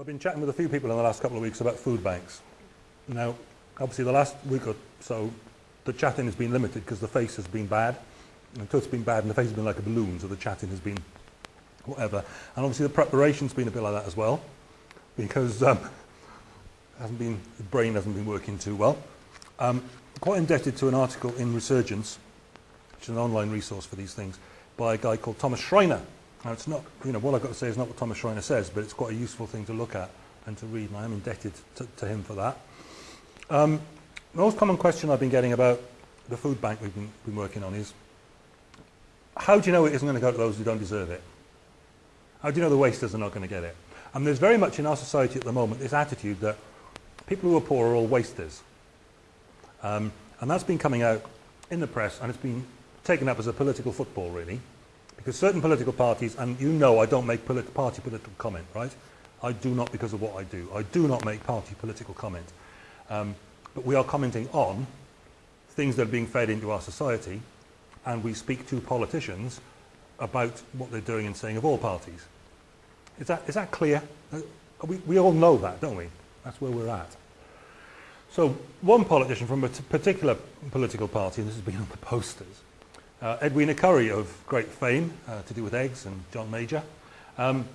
I've been chatting with a few people in the last couple of weeks about food banks. Now, obviously the last week or so, the chatting has been limited because the face has been bad. Until it's been bad and the face has been like a balloon, so the chatting has been whatever. And obviously the preparation's been a bit like that as well, because um, hasn't been, the brain hasn't been working too well. Um, quite indebted to an article in Resurgence, which is an online resource for these things, by a guy called Thomas Schreiner. It's not, you know, what I've got to say is not what Thomas Schreiner says, but it's quite a useful thing to look at and to read, and I am indebted to, to him for that. Um, the most common question I've been getting about the food bank we've been, been working on is, how do you know it isn't going to go to those who don't deserve it? How do you know the wasters are not going to get it? And there's very much in our society at the moment this attitude that people who are poor are all wasters. Um, and that's been coming out in the press and it's been taken up as a political football really. Because certain political parties, and you know I don't make polit party political comment, right? I do not because of what I do. I do not make party political comment. Um, but we are commenting on things that are being fed into our society and we speak to politicians about what they're doing and saying of all parties. Is that, is that clear? Uh, we, we all know that, don't we? That's where we're at. So one politician from a particular political party, and this has been on the posters, uh, Edwina Currie of great fame uh, to do with eggs and John Major, um,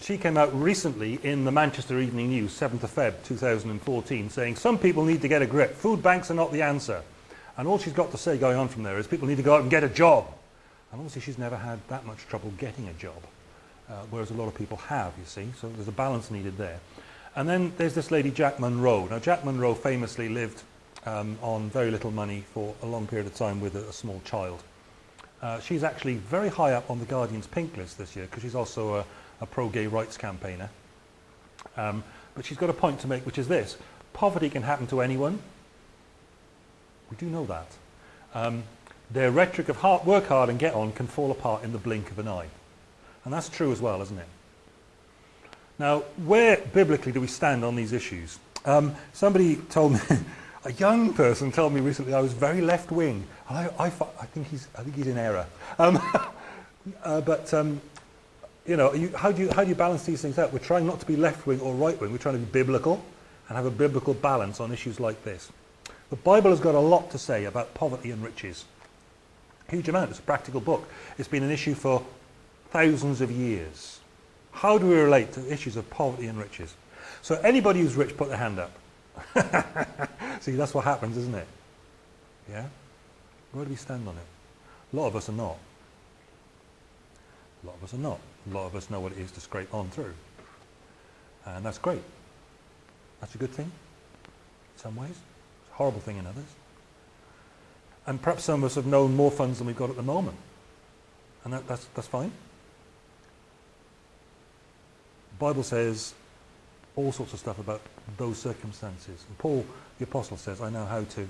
she came out recently in the Manchester Evening News, 7th of Feb 2014, saying some people need to get a grip. Food banks are not the answer. And all she's got to say going on from there is people need to go out and get a job. And obviously she's never had that much trouble getting a job, uh, whereas a lot of people have, you see. So there's a balance needed there. And then there's this lady, Jack Monroe. Now, Jack Monroe famously lived um, on very little money for a long period of time with a, a small child. Uh, she's actually very high up on the Guardian's pink list this year because she's also a, a pro-gay rights campaigner. Um, but she's got a point to make, which is this. Poverty can happen to anyone. We do know that. Um, their rhetoric of hard, work hard and get on can fall apart in the blink of an eye. And that's true as well, isn't it? Now, where biblically do we stand on these issues? Um, somebody told me, a young person told me recently I was very left-wing. I, I, I, think he's, I think he's in error. Um, uh, but, um, you know, you, how, do you, how do you balance these things out? We're trying not to be left-wing or right-wing. We're trying to be biblical and have a biblical balance on issues like this. The Bible has got a lot to say about poverty and riches. Huge amount. It's a practical book. It's been an issue for thousands of years. How do we relate to issues of poverty and riches? So anybody who's rich, put their hand up. See, that's what happens, isn't it? Yeah? Where do we stand on it? A lot of us are not. A lot of us are not. A lot of us know what it is to scrape on through. And that's great. That's a good thing in some ways. It's a horrible thing in others. And perhaps some of us have known more funds than we've got at the moment. And that, that's, that's fine. The Bible says all sorts of stuff about those circumstances. And Paul, the apostle, says, I know how to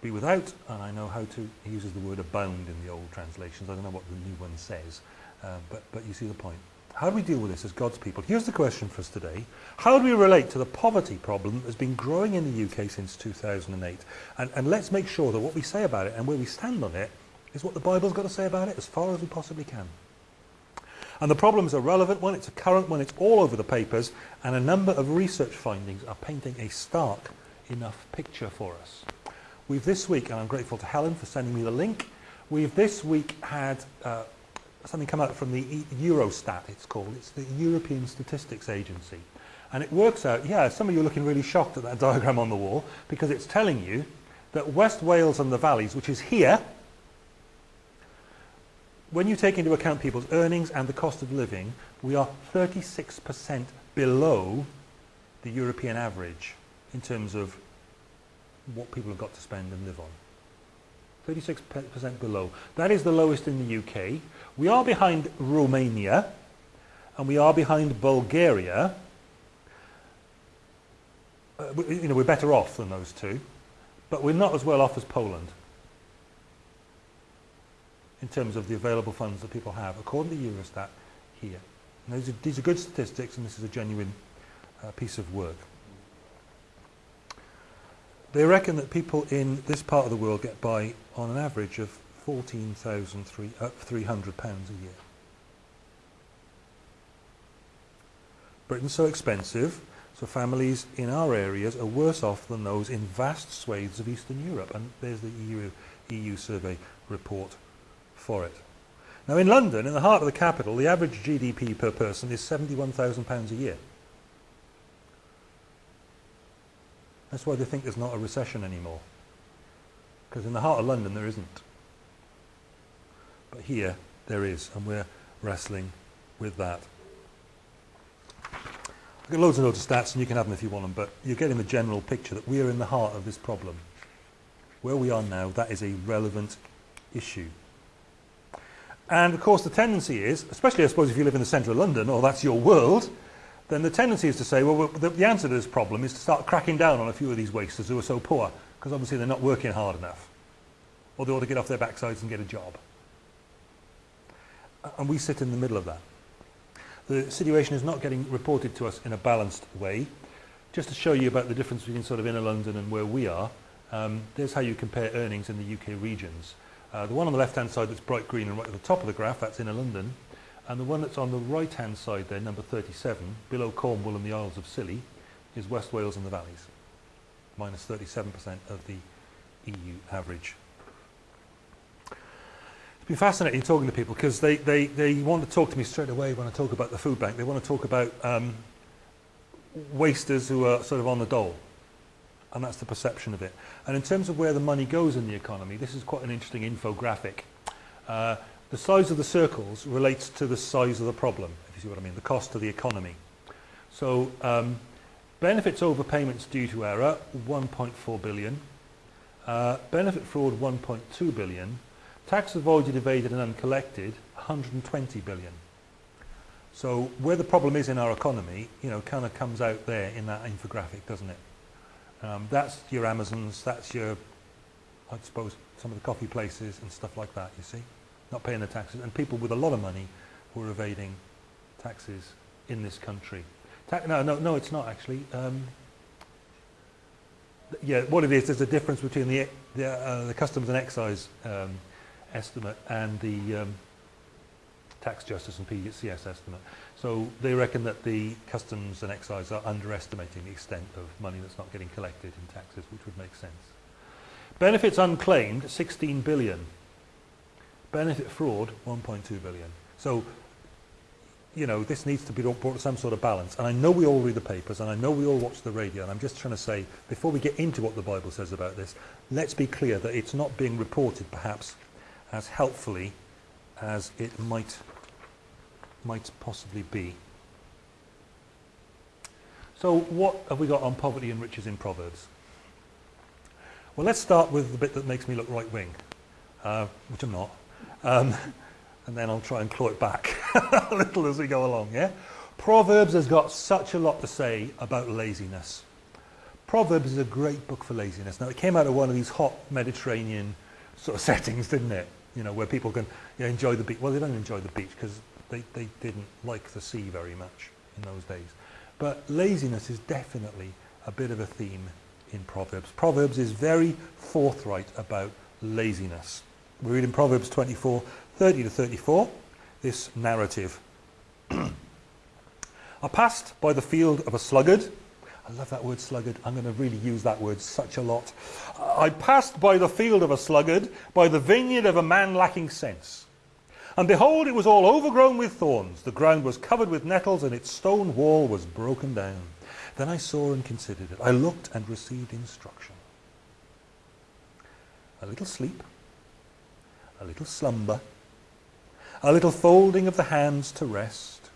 be without, and I know how to, he uses the word abound in the old translations. I don't know what the new one says, uh, but, but you see the point. How do we deal with this as God's people? Here's the question for us today. How do we relate to the poverty problem that's been growing in the UK since 2008? And, and let's make sure that what we say about it and where we stand on it is what the Bible's got to say about it as far as we possibly can. And the problem is a relevant one, it's a current one, it's all over the papers, and a number of research findings are painting a stark enough picture for us. We've this week, and I'm grateful to Helen for sending me the link, we've this week had uh, something come out from the e- Eurostat, it's called. It's the European Statistics Agency. And it works out, yeah, some of you are looking really shocked at that diagram on the wall because it's telling you that West Wales and the valleys, which is here, when you take into account people's earnings and the cost of living, we are 36% below the European average in terms of what people have got to spend and live on. 36% below. That is the lowest in the UK. We are behind Romania and we are behind Bulgaria. Uh, you know, we're better off than those two, but we're not as well off as Poland in terms of the available funds that people have, according to Eurostat here. These are, these are, good statistics and this is a genuine uh, piece of work. They reckon that people in this part of the world get by on an average of £14,300 uh, a year. Britain's so expensive, so families in our areas are worse off than those in vast swathes of Eastern Europe. And there's the EU, EU survey report for it. Now in London, in the heart of the capital, the average GDP per person is £71,000 a year. That's why they think there's not a recession anymore. Because in the heart of London there isn't. But here there is, and we're wrestling with that. I've got loads and loads of stats, and you can have them if you want them, but you're getting the general picture that we are in the heart of this problem. Where we are now, that is a relevant issue. And of course the tendency is, especially I suppose if you live in the centre of London or that's your world, then the tendency is to say, well, the, the answer to this problem is to start cracking down on a few of these wasters who are so poor because obviously they're not working hard enough. Or they ought to get off their backsides and get a job. And we sit in the middle of that. The situation is not getting reported to us in a balanced way. Just to show you about the difference between sort of inner London and where we are, um, there's how you compare earnings in the UK regions. Uh, the one on the left-hand side that's bright green and right at the top of the graph, that's inner London. And the one that's on the right-hand side there, number 37, below Cornwall and the Isles of Scilly, is West Wales and the Valleys, minus 37% of the EU average. It's been fascinating talking to people because they, they, they want to talk to me straight away when I talk about the food bank. They want to talk about um, wasters who are sort of on the dole. And that's the perception of it. And in terms of where the money goes in the economy, this is quite an interesting infographic. Uh, the size of the circles relates to the size of the problem, if you see what I mean, the cost to the economy. So um, benefits over payments due to error, 1.4 billion. Uh, benefit fraud, 1.2 billion. Tax avoided, evaded and uncollected, 120 billion. So where the problem is in our economy, you know, kind of comes out there in that infographic, doesn't it? Um, that's your Amazons, that's your, I suppose, some of the coffee places and stuff like that, you see. Not paying the taxes. And people with a lot of money who are evading taxes in this country. Ta no, no, no, it's not actually. Um, yeah, what it is, there's a difference between the, the, uh, the customs and excise um, estimate and the um, tax justice and PCS estimate. So they reckon that the customs and excise are underestimating the extent of money that's not getting collected in taxes, which would make sense. Benefits unclaimed, 16 billion. Benefit fraud, 1.2 billion. So, you know, this needs to be brought to some sort of balance. And I know we all read the papers, and I know we all watch the radio, and I'm just trying to say, before we get into what the Bible says about this, let's be clear that it's not being reported, perhaps, as helpfully as it might might possibly be. So what have we got on poverty and riches in Proverbs? Well, let's start with the bit that makes me look right-wing, uh, which I'm not. Um, and then I'll try and claw it back a little as we go along, yeah? Proverbs has got such a lot to say about laziness. Proverbs is a great book for laziness. Now, it came out of one of these hot Mediterranean sort of settings, didn't it? You know, where people can you know, enjoy the beach. Well, they don't enjoy the beach because they, they didn't like the sea very much in those days. But laziness is definitely a bit of a theme in Proverbs. Proverbs is very forthright about laziness. We read in Proverbs 24, 30 to 34, this narrative. I passed by the field of a sluggard. I love that word sluggard. I'm going to really use that word such a lot. I passed by the field of a sluggard, by the vineyard of a man lacking sense. And behold, it was all overgrown with thorns. The ground was covered with nettles, and its stone wall was broken down. Then I saw and considered it. I looked and received instruction. A little sleep, a little slumber, a little folding of the hands to rest.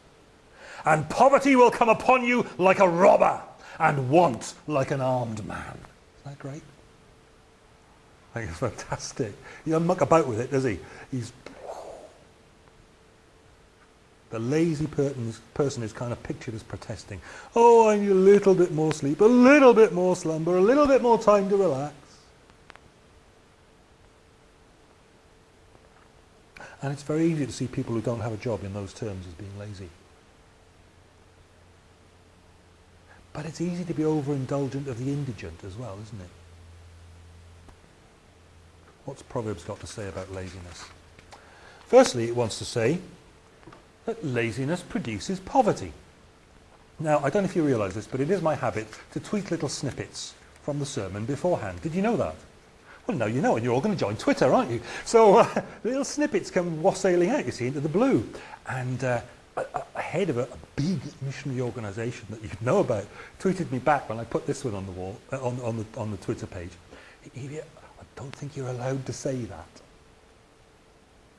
And poverty will come upon you like a robber, and want like an armed man. Isn't that great? I think it's fantastic. He doesn't muck about with it, does he? He's the lazy person is kind of pictured as protesting. Oh, I need a little bit more sleep, a little bit more slumber, a little bit more time to relax. And it's very easy to see people who don't have a job in those terms as being lazy. But it's easy to be overindulgent of the indigent as well, isn't it? What's Proverbs got to say about laziness? Firstly, it wants to say that laziness produces poverty. Now, I don't know if you realise this, but it is my habit to tweet little snippets from the sermon beforehand. Did you know that? Well, no, you know, and you're all going to join Twitter, aren't you? So uh, little snippets come wassailing out, you see, into the blue. And uh, a, head of a, a big missionary organisation that you know about tweeted me back when I put this one on the wall, uh, on, on, the, on the Twitter page. I don't think you're allowed to say that.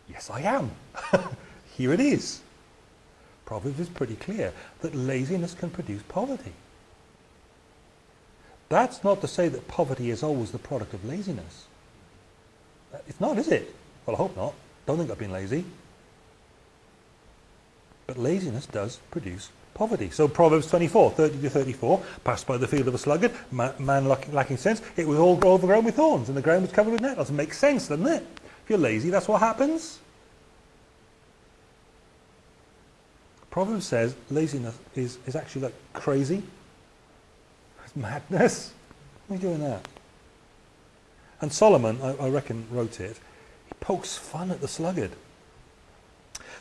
Yes, I am. Here it is. Proverbs is pretty clear that laziness can produce poverty. That's not to say that poverty is always the product of laziness. Uh, it's not, is it? Well, I hope not. Don't think I've been lazy. But laziness does produce poverty. So Proverbs 24, 30 to 34, passed by the field of a sluggard, man lacking sense, it was all overgrown with thorns and the ground was covered with nettles. It makes sense, doesn't it? If you're lazy, that's what happens. Proverbs says laziness is, is actually like crazy. It's madness. Why are you doing that? And Solomon, I, I reckon, wrote it. He pokes fun at the sluggard.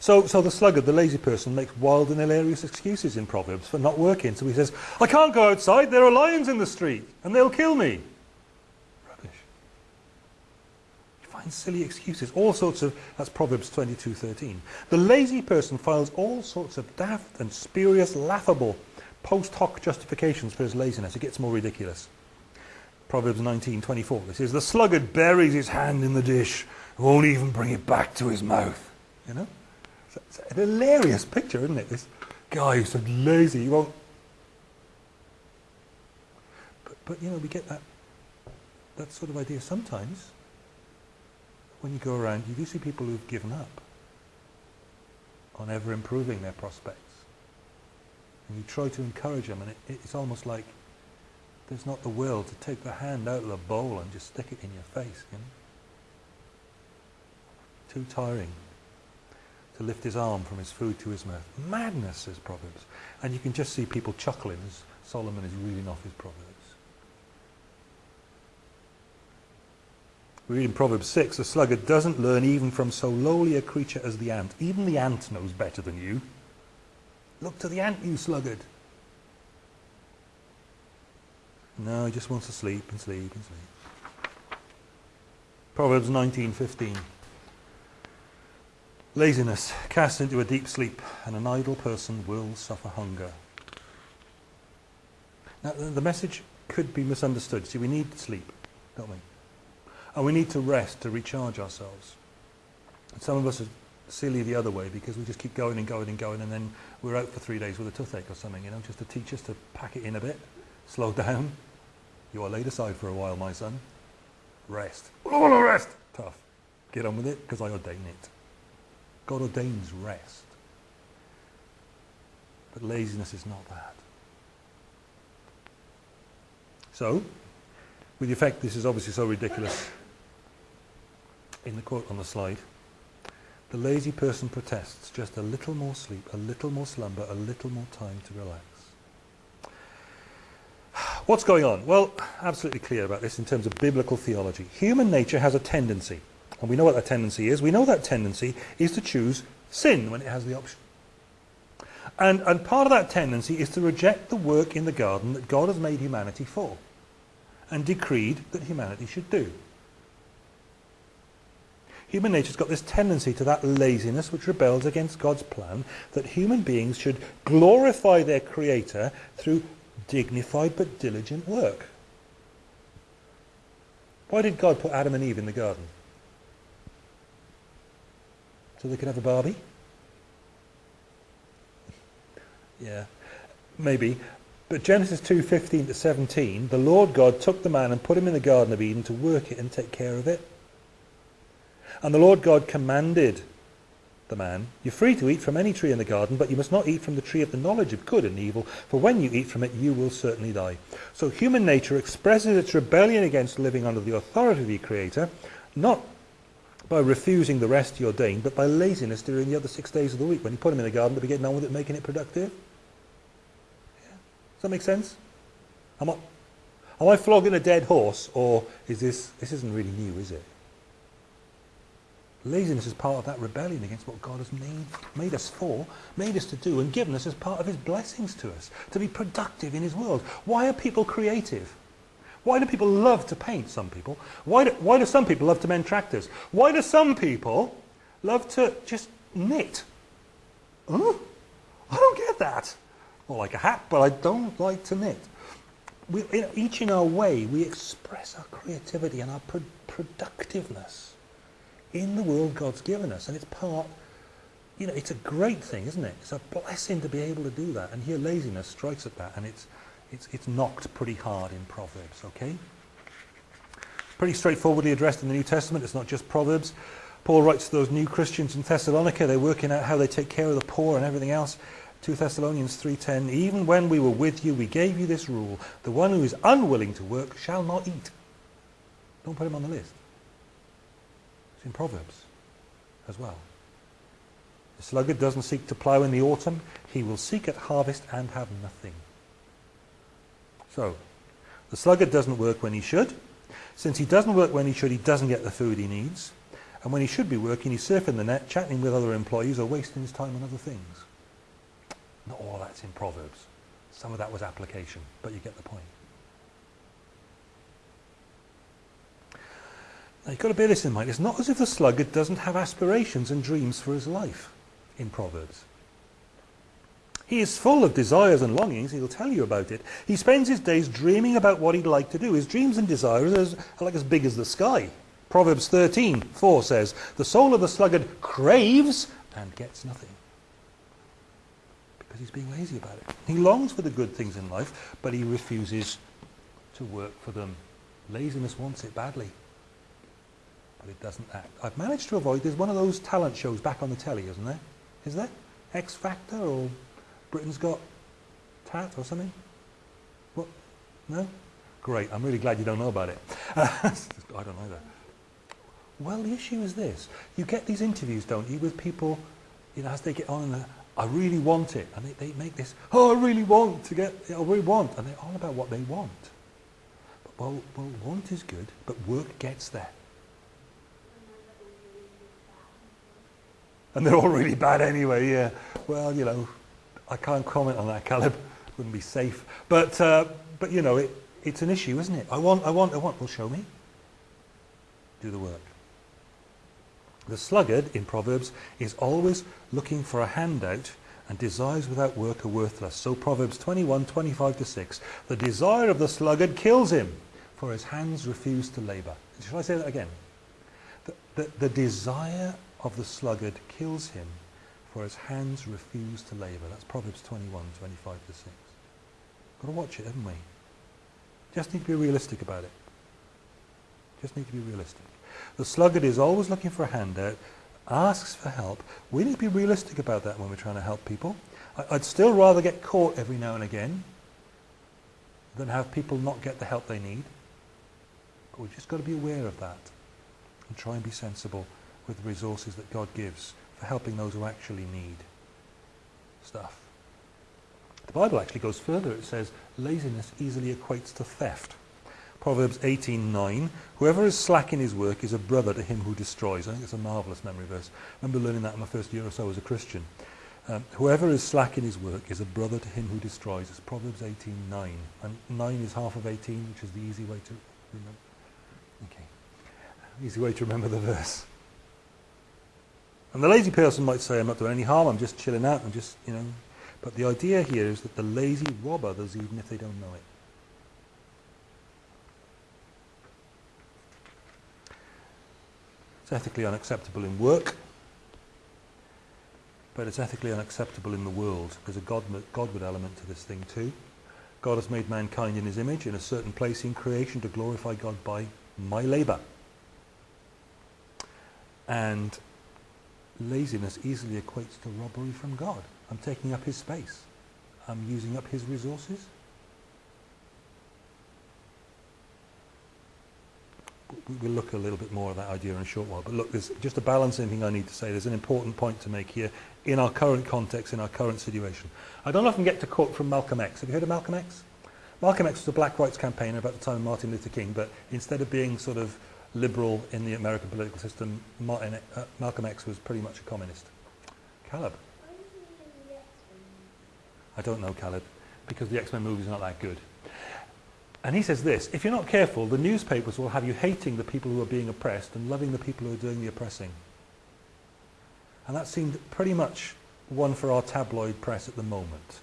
So, so the sluggard, the lazy person, makes wild and hilarious excuses in Proverbs for not working. So he says, I can't go outside, there are lions in the street, and they'll kill me. Find silly excuses, all sorts of, that's Proverbs 22:13. The lazy person finds all sorts of daft and spurious, laughable, post hoc justifications for his laziness. It gets more ridiculous. Proverbs 19:24. This is the sluggard buries his hand in the dish, won't even bring it back to his mouth. You know, it's, it's a hilarious picture, isn't it? This guy who's so lazy, he won't. But, but you know, we get that that sort of idea sometimes when you go around, you do see people who've given up on ever improving their prospects. And you try to encourage them, and it, it's almost like there's not the will to take the hand out of the bowl and just stick it in your face. You know? Too tiring to lift his arm from his food to his mouth. Madness, says Proverbs. And you can just see people chuckling as Solomon is reading off his Proverbs. We read in Proverbs 6, a sluggard doesn't learn even from so lowly a creature as the ant. Even the ant knows better than you. Look to the ant, you sluggard. No, he just wants to sleep and sleep and sleep. Proverbs 19:15. Laziness casts into a deep sleep, and an idle person will suffer hunger. Now, the message could be misunderstood. See, we need sleep, don't we? And we need to rest to recharge ourselves. Some of us are silly the other way because we just keep going and going and going and then we're out for three days with a toothache or something, you know, just to teach us to pack it in a bit, slow down. You are laid aside for a while, my son. Rest. All to rest. Tough. Get on with it because I ordain it. God ordains rest. But laziness is not that. So, with the effect this is obviously so ridiculous, in the quote on the slide, the lazy person protests just a little more sleep, a little more slumber, a little more time to relax. What's going on? Well, absolutely clear about this in terms of biblical theology. Human nature has a tendency, and we know what that tendency is. We know that tendency is to choose sin when it has the option. And, and part of that tendency is to reject the work in the garden that God has made humanity for and decreed that humanity should do. Human nature's got this tendency to that laziness which rebels against God's plan that human beings should glorify their Creator through dignified but diligent work. Why did God put Adam and Eve in the garden? So they could have a Barbie? yeah, maybe. But Genesis 2:15 to 17, the Lord God took the man and put him in the Garden of Eden to work it and take care of it. And the Lord God commanded the man, You're free to eat from any tree in the garden, but you must not eat from the tree of the knowledge of good and evil, for when you eat from it, you will certainly die. So human nature expresses its rebellion against living under the authority of the Creator, not by refusing the rest he ordained, but by laziness during the other six days of the week when you put them in the garden to be getting on with it, making it productive. Yeah. Does that make sense? Am I, am I flogging a dead horse, or is this, this isn't really new, is it? Laziness is part of that rebellion against what God has made, made us for, made us to do, and given us as part of his blessings to us, to be productive in his world. Why are people creative? Why do people love to paint, some people? Why do, why do some people love to mend tractors? Why do some people love to just knit? Huh? I don't get that. Or like a hat, but I don't like to knit. We, in, each in our way, we express our creativity and our pro productiveness in the world God's given us. And it's part, you know, it's a great thing, isn't it? It's a blessing to be able to do that. And here laziness strikes at that, and it's, it's, it's knocked pretty hard in Proverbs, okay? Pretty straightforwardly addressed in the New Testament. It's not just Proverbs. Paul writes to those new Christians in Thessalonica. They're working out how they take care of the poor and everything else. 2 Thessalonians 3.10, Even when we were with you, we gave you this rule. The one who is unwilling to work shall not eat. Don't put him on the list. It's in Proverbs as well. The sluggard doesn't seek to plough in the autumn. He will seek at harvest and have nothing. So, the sluggard doesn't work when he should. Since he doesn't work when he should, he doesn't get the food he needs. And when he should be working, he's surfing the net, chatting with other employees, or wasting his time on other things. Not all that's in Proverbs. Some of that was application, but you get the point. Now you've got to bear this in mind. It's not as if the sluggard doesn't have aspirations and dreams for his life in Proverbs. He is full of desires and longings. He'll tell you about it. He spends his days dreaming about what he'd like to do. His dreams and desires are like as big as the sky. Proverbs 13, 4 says, The soul of the sluggard craves and gets nothing. Because he's being lazy about it. He longs for the good things in life, but he refuses to work for them. Laziness wants it badly but it doesn't act. I've managed to avoid, there's one of those talent shows back on the telly, isn't there? Is there? X Factor or Britain's Got Tat or something? What? No? Great, I'm really glad you don't know about it. I don't know either. Well, the issue is this. You get these interviews, don't you, with people, you know, as they get on and uh, I really want it. And they, they make this, oh, I really want to get, I really want. And they're all about what they want. But, well, well, want is good, but work gets there. And they're all really bad anyway, yeah. Well, you know, I can't comment on that, Caleb. Wouldn't be safe. But, uh, but you know, it, it's an issue, isn't it? I want, I want, I want. Well, show me. Do the work. The sluggard, in Proverbs, is always looking for a handout and desires without work are worthless. So Proverbs 21, 25 to 6. The desire of the sluggard kills him, for his hands refuse to labour. Shall I say that again? The, the, the desire of the sluggard kills him, for his hands refuse to labour. That's Proverbs 21, 25 to 6. Got to watch it, haven't we? Just need to be realistic about it. Just need to be realistic. The sluggard is always looking for a handout, asks for help. We need to be realistic about that when we're trying to help people. I'd still rather get caught every now and again than have people not get the help they need. But we've just got to be aware of that and try and be sensible with the resources that God gives for helping those who actually need stuff. The Bible actually goes further. It says laziness easily equates to theft. Proverbs 18.9, whoever is slack in his work is a brother to him who destroys. I think it's a marvellous memory verse. I remember learning that in my first year or so as a Christian. Um, whoever is slack in his work is a brother to him who destroys. It's Proverbs 18.9. And 9 is half of 18, which is the easy way to remember. Okay. Easy way to remember the verse. And the lazy person might say, I'm not doing any harm, I'm just chilling out, I'm just, you know. But the idea here is that the lazy rob others even if they don't know it. It's ethically unacceptable in work, but it's ethically unacceptable in the world. There's a God, Godward element to this thing too. God has made mankind in his image in a certain place in creation to glorify God by my labour. And laziness easily equates to robbery from God. I'm taking up his space. I'm using up his resources. We'll look a little bit more at that idea in a short while. But look, there's just a balancing thing I need to say. There's an important point to make here in our current context, in our current situation. I don't often get to quote from Malcolm X. Have you heard of Malcolm X? Malcolm X was a black rights campaigner about the time of Martin Luther King, but instead of being sort of liberal in the American political system. Martin, uh, Malcolm X was pretty much a communist. Caleb. I don't know, Caleb, because the X-Men movie is not that good. And he says this, if you're not careful, the newspapers will have you hating the people who are being oppressed and loving the people who are doing the oppressing. And that seemed pretty much one for our tabloid press at the moment.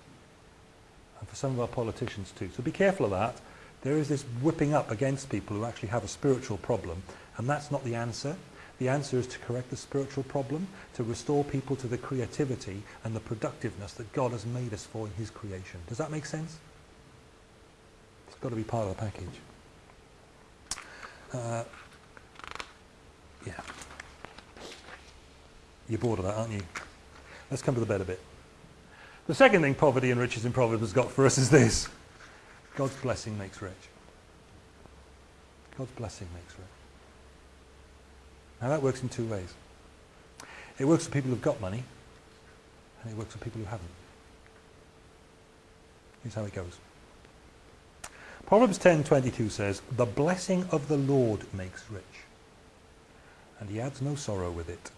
And for some of our politicians too. So be careful of that. There is this whipping up against people who actually have a spiritual problem. And that's not the answer. The answer is to correct the spiritual problem, to restore people to the creativity and the productiveness that God has made us for in his creation. Does that make sense? It's got to be part of the package. Uh, yeah. You're bored of that, aren't you? Let's come to the better bit. The second thing poverty and riches in Proverbs has got for us is this. God's blessing makes rich. God's blessing makes rich. Now that works in two ways. It works for people who've got money, and it works for people who haven't. Here's how it goes. Proverbs 10:22 says, "The blessing of the Lord makes rich, and he adds no sorrow with it."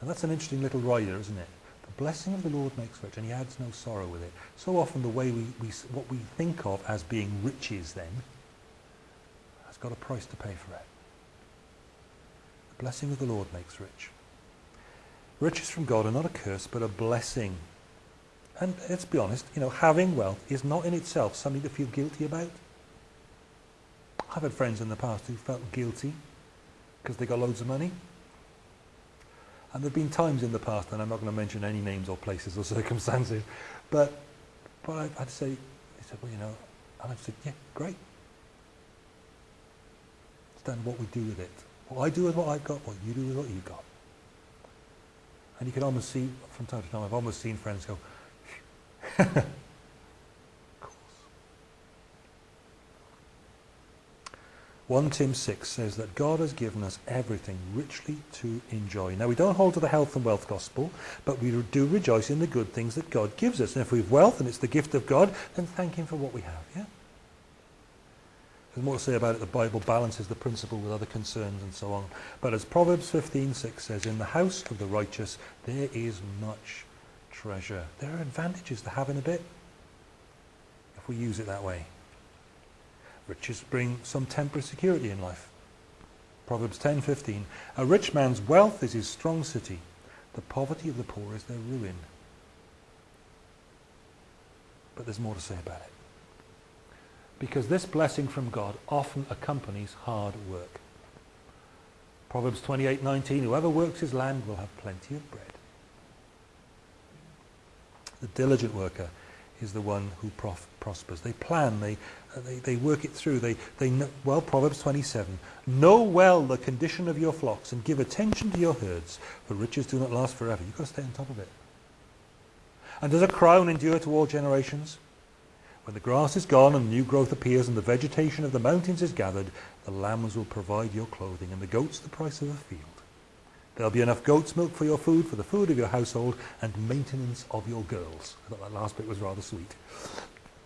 Now that's an interesting little rider, isn't it? The blessing of the Lord makes rich, and he adds no sorrow with it. So often the way we, we what we think of as being riches then has got a price to pay for it. The blessing of the Lord makes rich. Riches from God are not a curse, but a blessing. And let's be honest, you know, having wealth is not in itself something to feel guilty about. I've had friends in the past who felt guilty because they got loads of money. And there have been times in the past, and I'm not going to mention any names or places or circumstances, but, but had to say, they said, well, you know, and I've said, yeah, great. It's done what we do with it. What I do with what I've got, what you do with what you've got. And you can almost see, from time to time, I've almost seen friends go, of course. 1 Tim 6 says that God has given us everything richly to enjoy. Now we don't hold to the health and wealth gospel, but we do rejoice in the good things that God gives us. And if we've wealth and it's the gift of God, then thank him for what we have, yeah? There's more to say about it. The Bible balances the principle with other concerns and so on. But as Proverbs 15:6 says, in the house of the righteous there is much treasure. There are advantages to having a bit if we use it that way. Riches bring some temporary security in life. Proverbs 10:15, a rich man's wealth is his strong city. The poverty of the poor is their ruin. But there's more to say about it because this blessing from God often accompanies hard work. Proverbs 28:19 Whoever works his land will have plenty of bread. The diligent worker is the one who prospers. They plan, they, they, they work it through. They, they know, well, Proverbs 27, know well the condition of your flocks and give attention to your herds, for riches do not last forever. You've got to stay on top of it. And does a crown endure to all generations? When the grass is gone and new growth appears and the vegetation of the mountains is gathered, the lambs will provide your clothing and the goats the price of a field. There'll be enough goat's milk for your food, for the food of your household, and maintenance of your girls. I thought that last bit was rather sweet.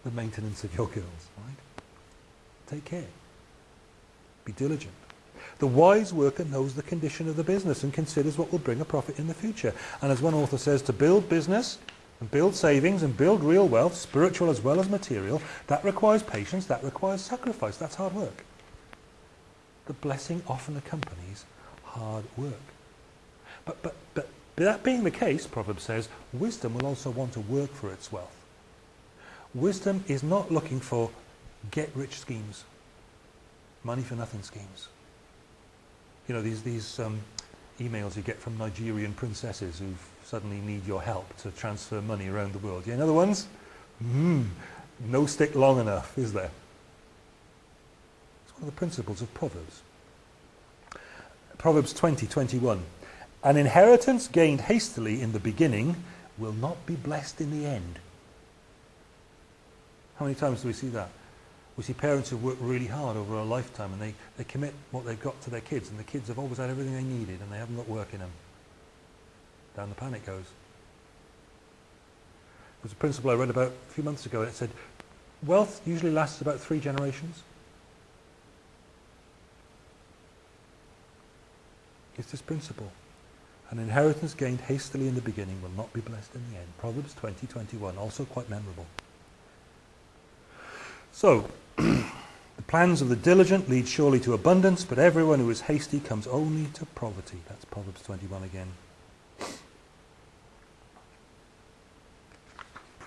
The maintenance of your girls, right? Take care. Be diligent. The wise worker knows the condition of the business and considers what will bring a profit in the future. And as one author says, to build business and build savings and build real wealth, spiritual as well as material, that requires patience, that requires sacrifice, that's hard work. The blessing often accompanies hard work. But, but, but that being the case, Proverbs says, wisdom will also want to work for its wealth. Wisdom is not looking for get-rich schemes, money-for-nothing schemes. You know, these, these um, emails you get from Nigerian princesses who've suddenly need your help to transfer money around the world. You know the ones? Mm, no stick long enough, is there? It's one of the principles of Proverbs. Proverbs 20, 21. An inheritance gained hastily in the beginning will not be blessed in the end. How many times do we see that? We see parents who work really hard over a lifetime and they, they commit what they've got to their kids and the kids have always had everything they needed and they haven't got work in them down the pan it goes. There's a principle I read about a few months ago and it said wealth usually lasts about three generations. It's this principle. An inheritance gained hastily in the beginning will not be blessed in the end. Proverbs 20, 21, also quite memorable. So, the plans of the diligent lead surely to abundance, but everyone who is hasty comes only to poverty. That's Proverbs 21 again.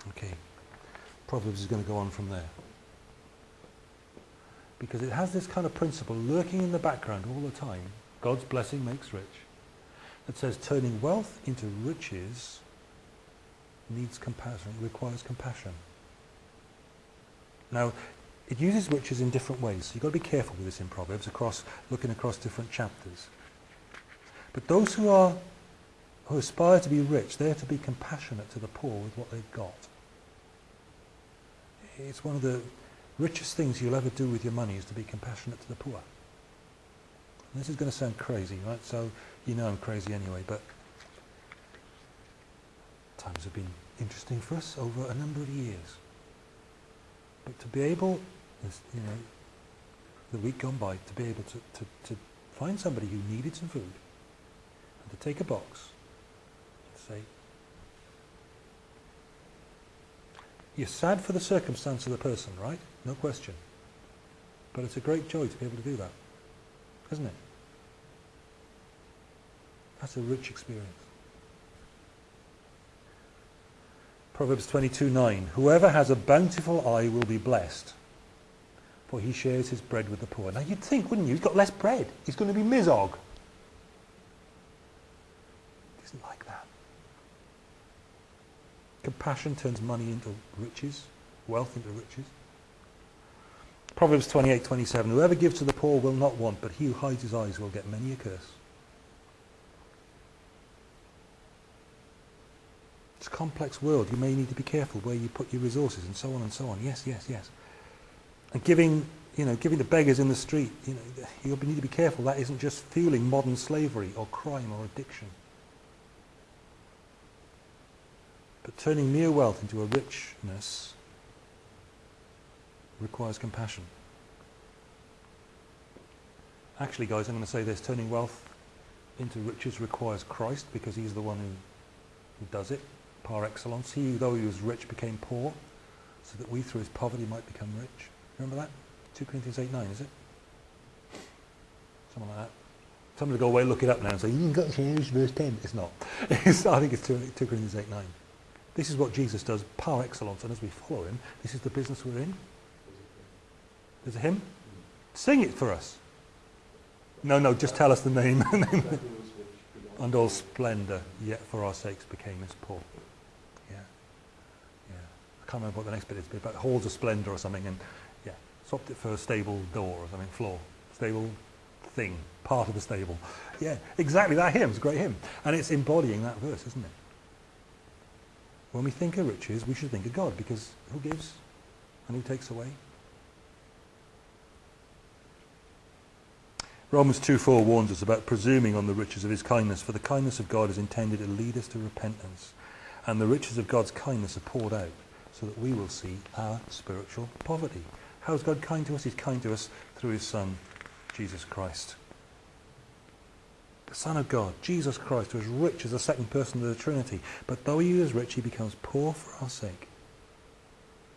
Okay. Proverbs is going to go on from there. Because it has this kind of principle lurking in the background all the time. God's blessing makes rich. It says turning wealth into riches needs compassion, requires compassion. Now, it uses riches in different ways. So you've got to be careful with this in Proverbs, across looking across different chapters. But those who are who aspire to be rich, they're to be compassionate to the poor with what they've got. It's one of the richest things you'll ever do with your money is to be compassionate to the poor. And this is going to sound crazy, right? So you know I'm crazy anyway, but times have been interesting for us over a number of years. But to be able, you know, the week gone by, to be able to, to, to find somebody who needed some food and to take a box and say, You're sad for the circumstance of the person, right? No question. But it's a great joy to be able to do that, isn't it? That's a rich experience. Proverbs 22:9. Whoever has a bountiful eye will be blessed, for he shares his bread with the poor. Now you'd think, wouldn't you? He's got less bread. He's going to be misog. It isn't like that. Compassion turns money into riches, wealth into riches. Proverbs 28:27. Whoever gives to the poor will not want, but he who hides his eyes will get many a curse. It's a complex world. You may need to be careful where you put your resources and so on and so on. Yes, yes, yes. And giving, you know, giving the beggars in the street, you know, you need to be careful. That isn't just fueling modern slavery or crime or addiction. But turning mere wealth into a richness requires compassion. Actually, guys, I'm going to say this. Turning wealth into riches requires Christ because he's the one who, who does it par excellence. He, though he was rich, became poor, so that we through his poverty might become rich. Remember that? 2 Corinthians 8, 9, is it? Something like that. Somebody go away, look it up now and say, you've got to change verse 10. It's not. It's, I think it's 2, 2 Corinthians 8, 9. This is what Jesus does, par excellence, and as we follow him, this is the business we're in. There's a hymn? Sing it for us. No, no, just tell us the name. and all splendour, yet for our sakes became as poor can't remember what the next bit is, but about halls of splendour or something, and yeah, swapped it for a stable door or something, floor, stable thing, part of the stable. Yeah, exactly that hymn. It's a great hymn, and it's embodying that verse, isn't it? When we think of riches, we should think of God, because who gives and who takes away? Romans 2.4 warns us about presuming on the riches of his kindness, for the kindness of God is intended to lead us to repentance, and the riches of God's kindness are poured out so that we will see our spiritual poverty. How is God kind to us? He's kind to us through his Son, Jesus Christ. The Son of God, Jesus Christ, was rich as the second person of the Trinity. But though he is rich, he becomes poor for our sake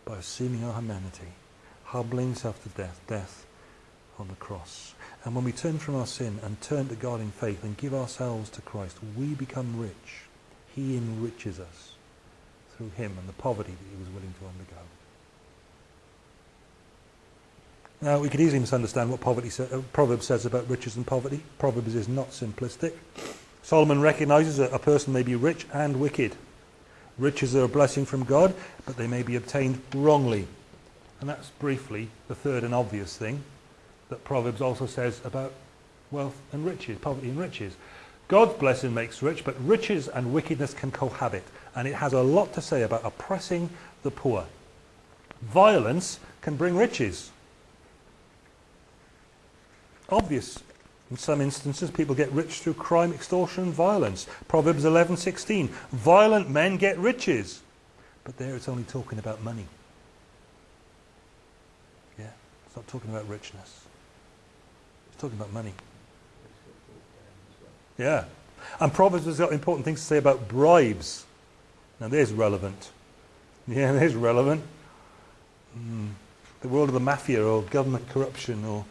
by assuming our humanity, humbling himself to death, death on the cross. And when we turn from our sin and turn to God in faith and give ourselves to Christ, we become rich. He enriches us through him and the poverty that he was willing to undergo. Now, we could easily misunderstand what poverty uh, Proverbs says about riches and poverty. Proverbs is not simplistic. Solomon recognizes that a person may be rich and wicked. Riches are a blessing from God, but they may be obtained wrongly. And that's briefly the third and obvious thing that Proverbs also says about wealth and riches, poverty and riches. God's blessing makes rich, but riches and wickedness can cohabit and it has a lot to say about oppressing the poor. Violence can bring riches. Obvious. In some instances, people get rich through crime, extortion, and violence. Proverbs 11:16. Violent men get riches. But there it's only talking about money. Yeah, it's not talking about richness. It's talking about money. Yeah. And Proverbs has got important things to say about bribes. Now there's relevant. Yeah, there's relevant. Mm. The world of the mafia or government corruption or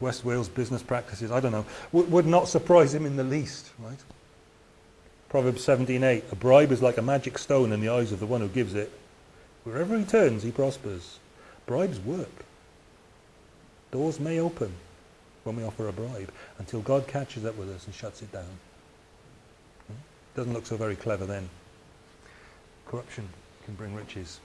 West Wales business practices, I don't know, w would not surprise him in the least, right? Proverbs 17.8, a bribe is like a magic stone in the eyes of the one who gives it. Wherever he turns, he prospers. Bribes work. Doors may open when we offer a bribe until God catches up with us and shuts it down. Hmm? Doesn't look so very clever then. Corruption can bring riches.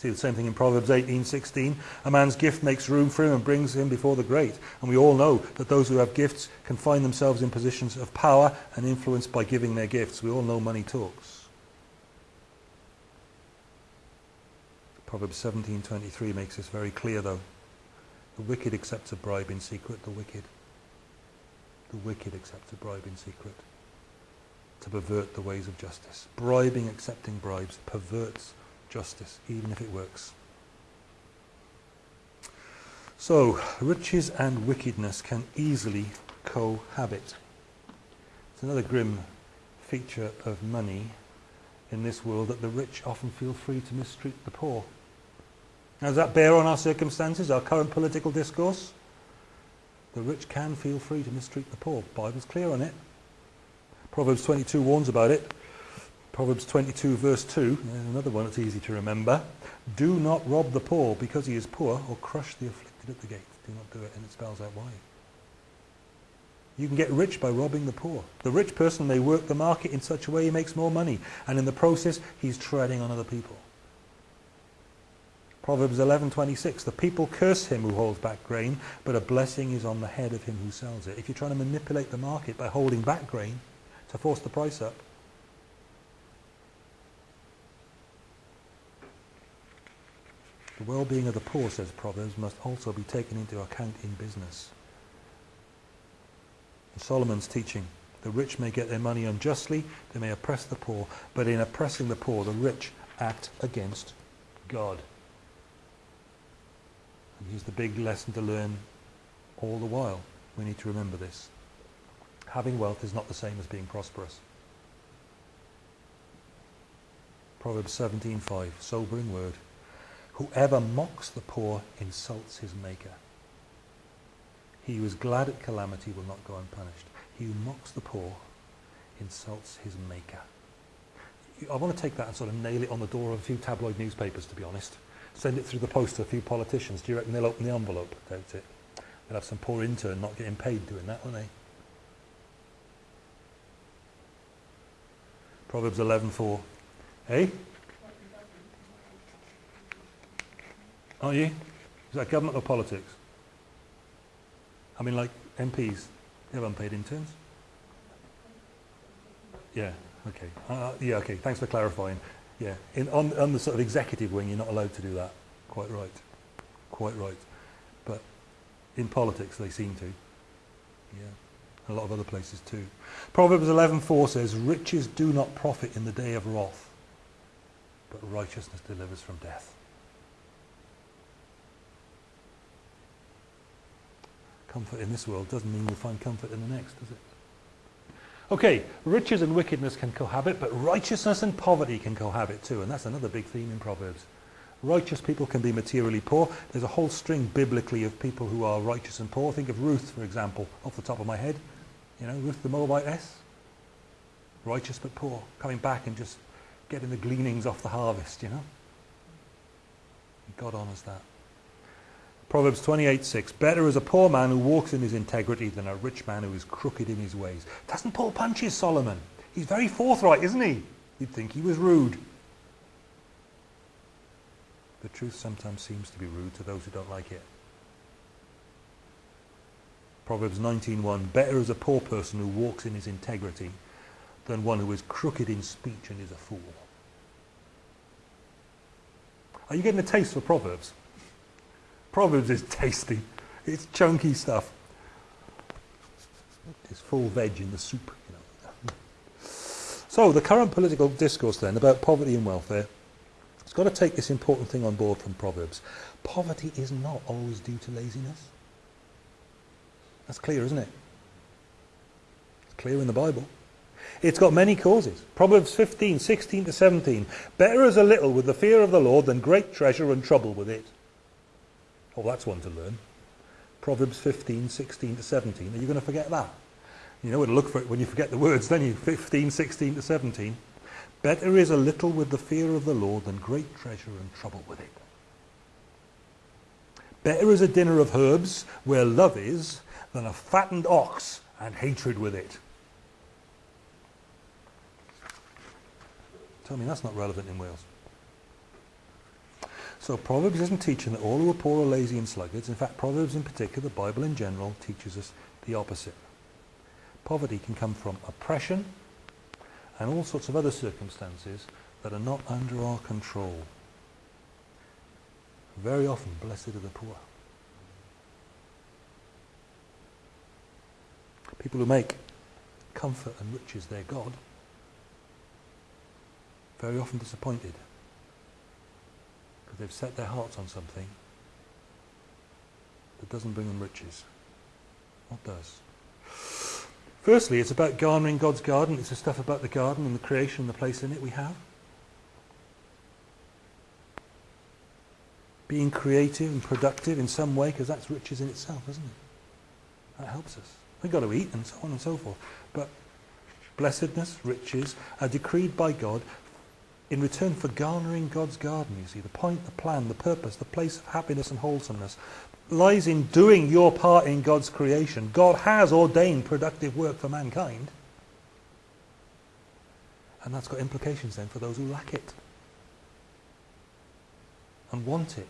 See the same thing in Proverbs 18:16. A man's gift makes room for him and brings him before the great. And we all know that those who have gifts can find themselves in positions of power and influence by giving their gifts. We all know money talks. Proverbs 17:23 makes this very clear though. The wicked accepts a bribe in secret, the wicked. The wicked accepts a bribe in secret to pervert the ways of justice. Bribing, accepting bribes perverts justice, even if it works. So, riches and wickedness can easily cohabit. It's another grim feature of money in this world that the rich often feel free to mistreat the poor. Does that bear on our circumstances, our current political discourse? The rich can feel free to mistreat the poor. The Bible's clear on it. Proverbs 22 warns about it. Proverbs 22 verse 2, another one that's easy to remember. Do not rob the poor because he is poor or crush the afflicted at the gate. Do not do it and it spells out why. You can get rich by robbing the poor. The rich person may work the market in such a way he makes more money and in the process he's treading on other people. Proverbs 11:26 The people curse him who holds back grain, but a blessing is on the head of him who sells it. If you're trying to manipulate the market by holding back grain to force the price up, The well-being of the poor, says Proverbs, must also be taken into account in business. In Solomon's teaching, the rich may get their money unjustly, they may oppress the poor, but in oppressing the poor, the rich act against God. Here's the big lesson to learn all the while. We need to remember this. Having wealth is not the same as being prosperous. Proverbs 17.5, sobering word. Whoever mocks the poor insults his maker. He who is glad at calamity will not go unpunished. He who mocks the poor insults his maker. I want to take that and sort of nail it on the door of a few tabloid newspapers, to be honest. Send it through the post to a few politicians. Do you reckon they'll open the envelope? Doubt it. They'll have some poor intern not getting paid doing that, won't they? Proverbs 11.4. Hey? Aren't you? Is that government or politics? I mean, like MPs, they have unpaid interns. Yeah, okay. Uh, uh, yeah, okay, thanks for clarifying. Yeah, In, on, on the sort of executive wing, you're not allowed to do that. Quite right. Quite right. But in politics, they seem to. Yeah. A lot of other places too. Proverbs 11.4 says, Riches do not profit in the day of wrath, but righteousness delivers from death. comfort in this world doesn't mean you'll find comfort in the next, does it? Okay, riches and wickedness can cohabit, but righteousness and poverty can cohabit too, and that's another big theme in Proverbs. Righteous people can be materially poor. There's a whole string biblically of people who are righteous and poor. Think of Ruth, for example, off the top of my head. You know, Ruth the Moabitess. Righteous but poor. Coming back and just getting the gleanings off the harvest, you know. God honours that. Proverbs 28:6. Better is a poor man who walks in his integrity than a rich man who is crooked in his ways. Doesn't pull punches, Solomon. He's very forthright, isn't he? You'd think he was rude. The truth sometimes seems to be rude to those who don't like it. Proverbs 19:1. Better is a poor person who walks in his integrity than one who is crooked in speech and is a fool. Are you getting a taste for Proverbs? Proverbs is tasty. It's chunky stuff. It's full veg in the soup. You know. So the current political discourse then about poverty and welfare, it's got to take this important thing on board from Proverbs. Poverty is not always due to laziness. That's clear, isn't it? It's clear in the Bible. It's got many causes. Proverbs 15, 16 to 17. Better is a little with the fear of the Lord than great treasure and trouble with it. Oh, that's one to learn. Proverbs 15, 16 to 17. Are you going to forget that? You know look for it when you forget the words, then you 15, 16 to 17. Better is a little with the fear of the Lord than great treasure and trouble with it. Better is a dinner of herbs where love is than a fattened ox and hatred with it. Tell me that's not relevant in Wales. So Proverbs isn't teaching that all who are poor are lazy and sluggards. In fact, Proverbs in particular, the Bible in general, teaches us the opposite. Poverty can come from oppression and all sorts of other circumstances that are not under our control. Very often, blessed are the poor. People who make comfort and riches their God, very often disappointed because they've set their hearts on something that doesn't bring them riches. What does? Firstly, it's about garnering God's garden. It's the stuff about the garden and the creation and the place in it we have. Being creative and productive in some way, because that's riches in itself, isn't it? That helps us. We've got to eat and so on and so forth. But blessedness, riches, are decreed by God in return for garnering God's garden, you see. The point, the plan, the purpose, the place of happiness and wholesomeness lies in doing your part in God's creation. God has ordained productive work for mankind. And that's got implications then for those who lack it and want it.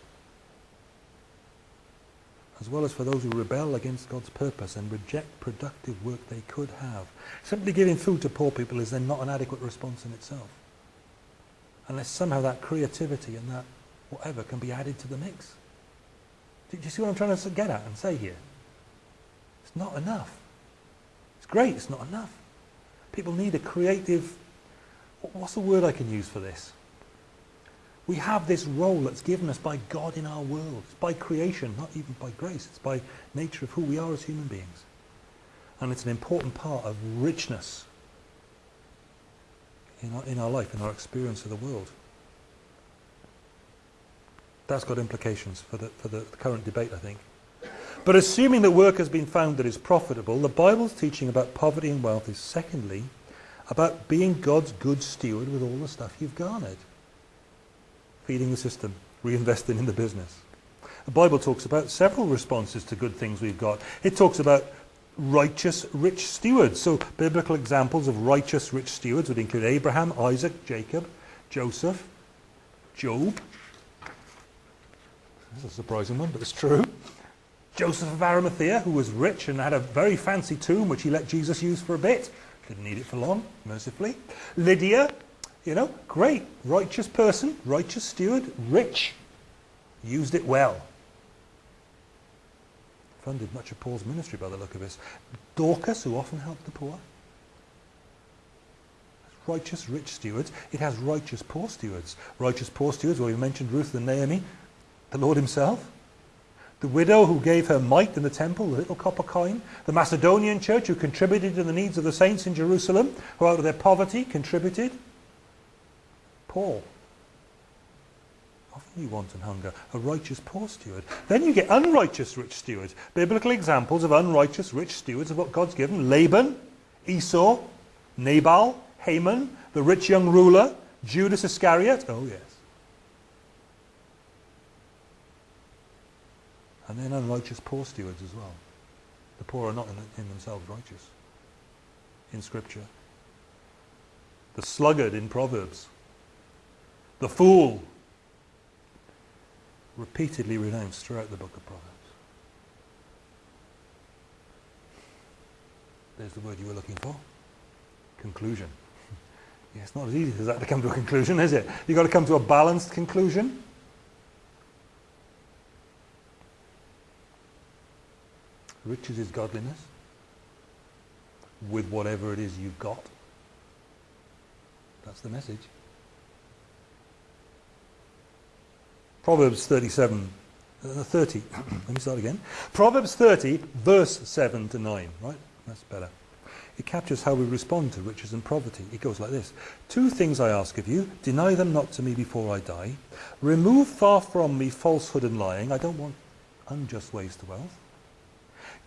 As well as for those who rebel against God's purpose and reject productive work they could have. Simply giving food to poor people is then not an adequate response in itself. Unless somehow that creativity and that whatever can be added to the mix. Do you see what I'm trying to get at and say here? It's not enough. It's great, it's not enough. People need a creative, what's the word I can use for this? We have this role that's given us by God in our world. It's by creation, not even by grace. It's by nature of who we are as human beings. And it's an important part of richness in our, in our life, in our experience of the world that's got implications for the, for the current debate, I think. But assuming that work has been found that is profitable, the Bible's teaching about poverty and wealth is secondly about being God's good steward with all the stuff you've garnered. Feeding the system, reinvesting in the business. The Bible talks about several responses to good things we've got. It talks about righteous rich stewards. So biblical examples of righteous rich stewards would include Abraham, Isaac, Jacob, Joseph, Job, this is a surprising one, but it's true. Joseph of Arimathea, who was rich and had a very fancy tomb which he let Jesus use for a bit. Didn't need it for long, mercifully. Lydia, you know, great, righteous person, righteous steward, rich. Used it well. Funded much of Paul's ministry by the look of this. Dorcas, who often helped the poor. Righteous rich stewards. It has righteous poor stewards. Righteous poor stewards, well, we mentioned Ruth and Naomi the Lord himself. The widow who gave her mite in the temple, the little copper coin. The Macedonian church who contributed to the needs of the saints in Jerusalem, who out of their poverty contributed. Paul. Often you want and hunger. A righteous poor steward. Then you get unrighteous rich stewards. Biblical examples of unrighteous rich stewards of what God's given. Laban, Esau, Nabal, Haman, the rich young ruler, Judas Iscariot. Oh yes. And then unrighteous poor stewards as well. The poor are not in, in themselves righteous in Scripture. The sluggard in Proverbs. The fool. Repeatedly renounced throughout the book of Proverbs. There's the word you were looking for. Conclusion. yeah, it's not as easy as that to come to a conclusion, is it? You've got to come to a balanced conclusion. Riches is godliness with whatever it is you've got. That's the message. Proverbs 37, uh, 30. Let me start again. Proverbs 30, verse 7 to 9. Right? That's better. It captures how we respond to riches and poverty. It goes like this. Two things I ask of you. Deny them not to me before I die. Remove far from me falsehood and lying. I don't want unjust ways to wealth.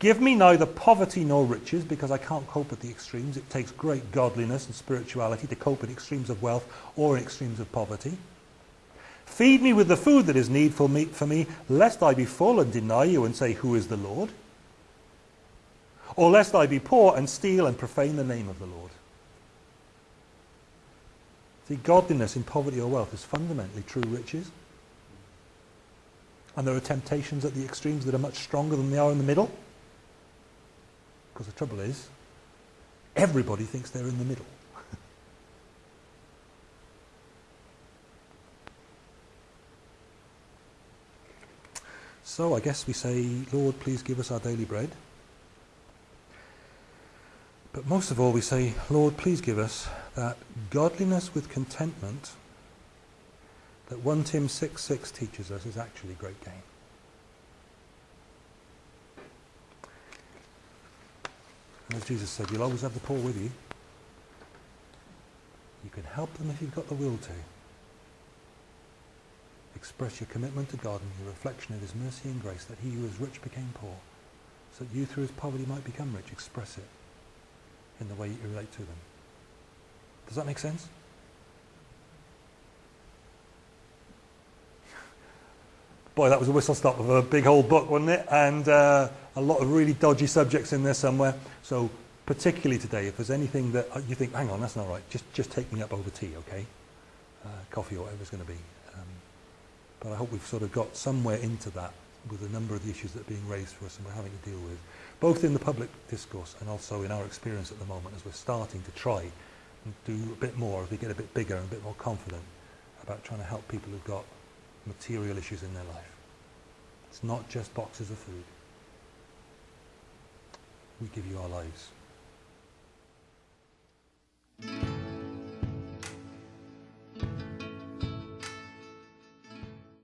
Give me neither poverty nor riches, because I can't cope with the extremes. It takes great godliness and spirituality to cope with extremes of wealth or extremes of poverty. Feed me with the food that is needful meat for me, lest I be full and deny you and say, Who is the Lord? Or lest I be poor and steal and profane the name of the Lord. See, godliness in poverty or wealth is fundamentally true riches. And there are temptations at the extremes that are much stronger than they are in the middle. Because the trouble is, everybody thinks they're in the middle. So I guess we say, Lord, please give us our daily bread. But most of all, we say, Lord, please give us that godliness with contentment that 1 Tim 6 6 teaches us is actually great gain. And as Jesus said, you'll always have the poor with you. You can help them if you've got the will to. Express your commitment to God and your reflection of his mercy and grace that he who is rich became poor, so that you through his poverty might become rich. Express it in the way you relate to them. Does that make sense? Boy, that was a whistle stop of a big old book, wasn't it? And uh, a lot of really dodgy subjects in there somewhere. So particularly today, if there's anything that uh, you think, hang on, that's not right, just, just take me up over tea, okay? Uh, coffee or whatever it's going to be. But I hope we've sort of got somewhere into that with a number of the issues that are being raised for us and we're having to deal with, both in the public discourse and also in our experience at the moment as we're starting to try and do a bit more as we get a bit bigger and a bit more confident about trying to help people who've got material issues in their life. It's not just boxes of food. We give you our lives.